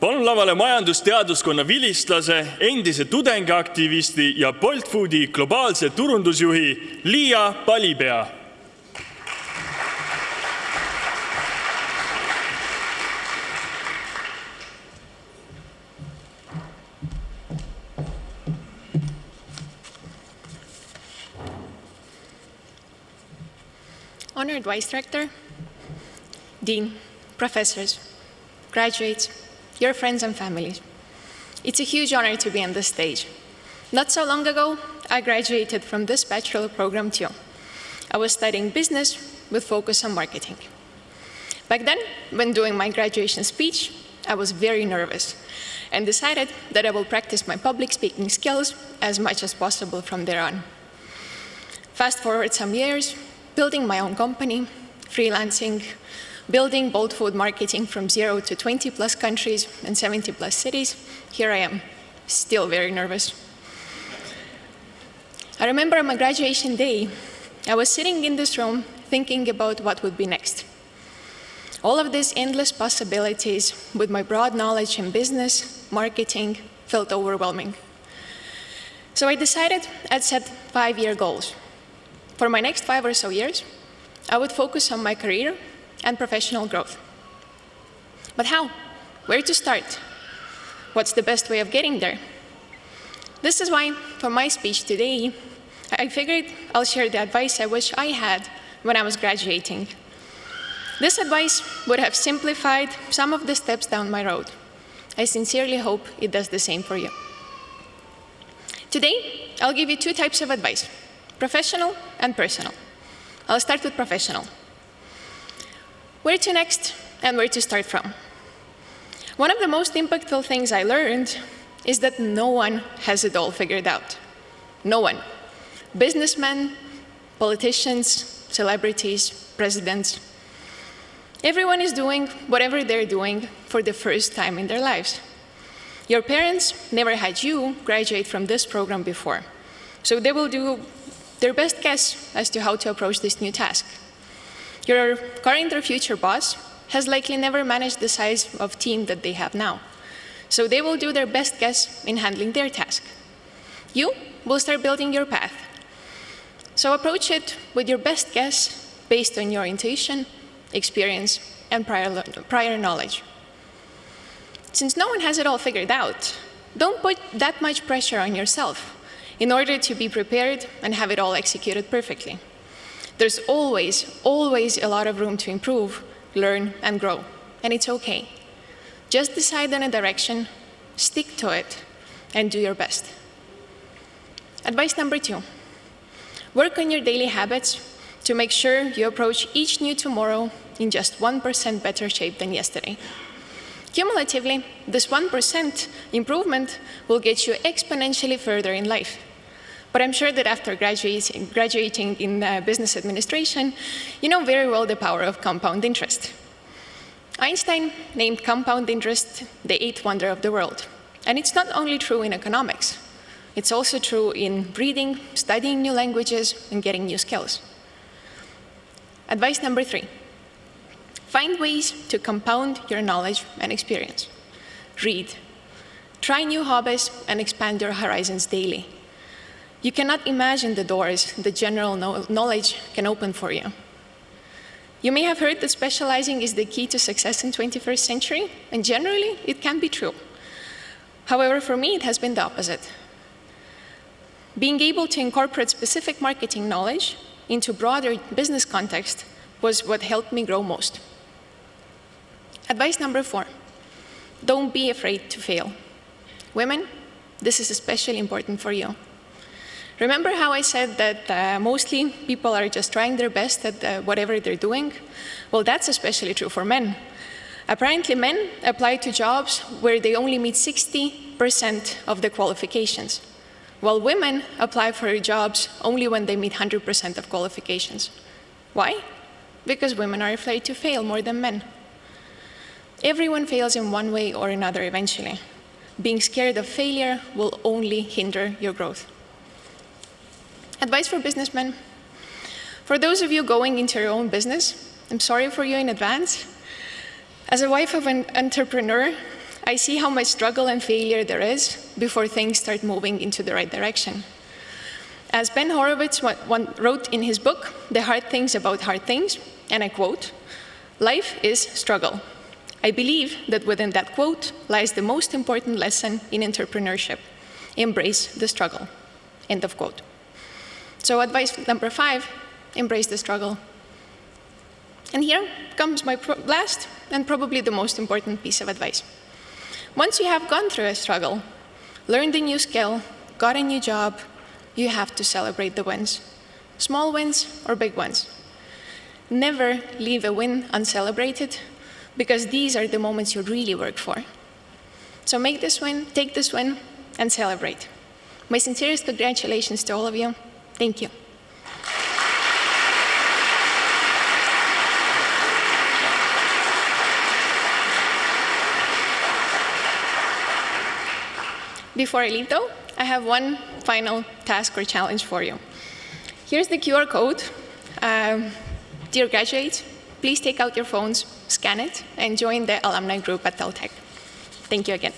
palun lavale majandusteaduskonna vilistlase, endise tudengiaktivisti ja Bolt Foodi globaalse turundusjuhi Liia Palipea. Honored Vice Director, Dean, professors, graduates, your friends and families. It's a huge honor to be on this stage. Not so long ago, I graduated from this bachelor program too. I was studying business with focus on marketing. Back then, when doing my graduation speech, I was very nervous and decided that I will practice my public speaking skills as much as possible from there on. Fast forward some years, building my own company, freelancing, building Bolt Food marketing from zero to 20 plus countries and 70 plus cities, here I am, still very nervous. I remember on my graduation day, I was sitting in this room thinking about what would be next. All of these endless possibilities with my broad knowledge in business, marketing, felt overwhelming. So I decided I'd set five-year goals. For my next five or so years, I would focus on my career and professional growth. But how? Where to start? What's the best way of getting there? This is why, for my speech today, I figured I'll share the advice I wish I had when I was graduating. This advice would have simplified some of the steps down my road. I sincerely hope it does the same for you. Today, I'll give you two types of advice, professional and personal. I'll start with professional where to next and where to start from. One of the most impactful things I learned is that no one has it all figured out. No one. Businessmen, politicians, celebrities, presidents. Everyone is doing whatever they're doing for the first time in their lives. Your parents never had you graduate from this program before, so they will do their best guess as to how to approach this new task. Your current or future boss has likely never managed the size of team that they have now. So they will do their best guess in handling their task. You will start building your path. So approach it with your best guess based on your intuition, experience, and prior, prior knowledge. Since no one has it all figured out, don't put that much pressure on yourself in order to be prepared and have it all executed perfectly. There's always, always a lot of room to improve, learn, and grow. And it's okay. Just decide on a direction, stick to it, and do your best. Advice number two, work on your daily habits to make sure you approach each new tomorrow in just 1% better shape than yesterday. Cumulatively, this 1% improvement will get you exponentially further in life. But I'm sure that after graduating, graduating in uh, business administration, you know very well the power of compound interest. Einstein named compound interest the eighth wonder of the world. And it's not only true in economics. It's also true in reading, studying new languages, and getting new skills. Advice number three, find ways to compound your knowledge and experience. Read. Try new hobbies and expand your horizons daily. You cannot imagine the doors the general knowledge can open for you. You may have heard that specializing is the key to success in 21st century, and generally, it can be true. However, for me, it has been the opposite. Being able to incorporate specific marketing knowledge into broader business context was what helped me grow most. Advice number four, don't be afraid to fail. Women, this is especially important for you. Remember how I said that uh, mostly people are just trying their best at uh, whatever they're doing? Well, that's especially true for men. Apparently, men apply to jobs where they only meet 60% of the qualifications, while women apply for jobs only when they meet 100% of qualifications. Why? Because women are afraid to fail more than men. Everyone fails in one way or another eventually. Being scared of failure will only hinder your growth. Advice for businessmen. For those of you going into your own business, I'm sorry for you in advance. As a wife of an entrepreneur, I see how much struggle and failure there is before things start moving into the right direction. As Ben Horowitz wrote in his book, The Hard Things About Hard Things, and I quote, life is struggle. I believe that within that quote lies the most important lesson in entrepreneurship. Embrace the struggle, end of quote. So advice number five, embrace the struggle. And here comes my last and probably the most important piece of advice. Once you have gone through a struggle, learned a new skill, got a new job, you have to celebrate the wins, small wins or big ones. Never leave a win uncelebrated, because these are the moments you really work for. So make this win, take this win, and celebrate. My sincerest congratulations to all of you. Thank you. Before I leave, though, I have one final task or challenge for you. Here's the QR code. Um, dear graduates, please take out your phones, scan it, and join the alumni group at TalTech. Thank you again.